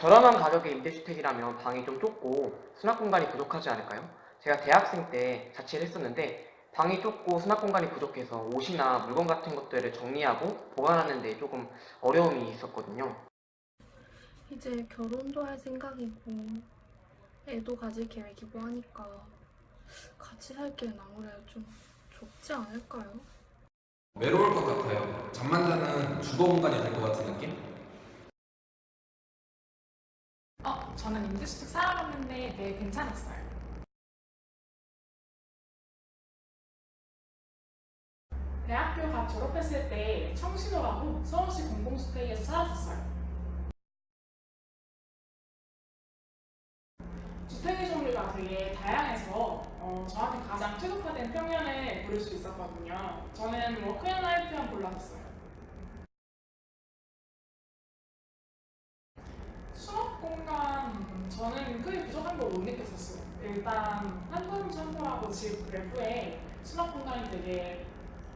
저렴한 가격의 임대주택이라면 방이 좀 좁고 수납 공간이 부족하지 않을까요? 제가 대학생 때 자취를 했었는데 방이 좁고 수납 공간이 부족해서 옷이나 물건 같은 것들을 정리하고 보관하는 데 조금 어려움이 있었거든요. 이제 결혼도 할 생각이고 애도 가질 계획이고 하니까 같이 살기엔 아무래도 좀 좁지 않을까요? 외로울 것 같아요. 잠만 자는 주거 공간이 될 것 같은 느 저는 임대주택 살아봤는데 되게 괜찮았어요. 대학교 갓 졸업했을 때 청신호라고 서울시 공공주택에서 살았었어요. 주택의 종류가 되게 다양해서 어, 저한테 가장 최적화된 평면을 고를 수 있었거든요. 저는 work and life형 골랐었어요. 수납 공간 음, 크게 부족한 걸 못 느꼈었어요. 일단 한돈 창고라고 집 외부에 수납 공간이 되게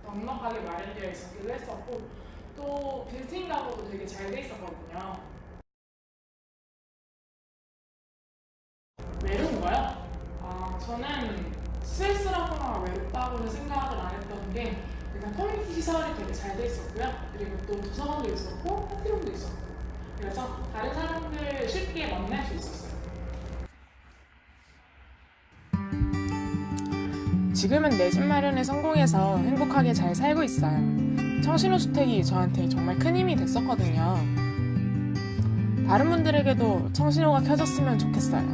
넉넉하게 마련되어 있었기도 했었고 또 빌트인 가구도 되게 잘 돼 있었거든요. 외로운 거요? 아 저는 스트레스라거나 외롭다고는 생각을 안 했던 게 일단 커뮤니티 시설이 되게 잘 돼 있었고요. 그리고 또 도서관도 있었고 party room도 있었고 그래서 다른 사람들 쉽게 만날 수 있었어요. 지금은 내 집 마련에 성공해서 행복하게 잘 살고 있어요. 청신호 주택이 저한테 정말 큰 힘이 됐었거든요. 다른 분들에게도 청신호가 켜졌으면 좋겠어요.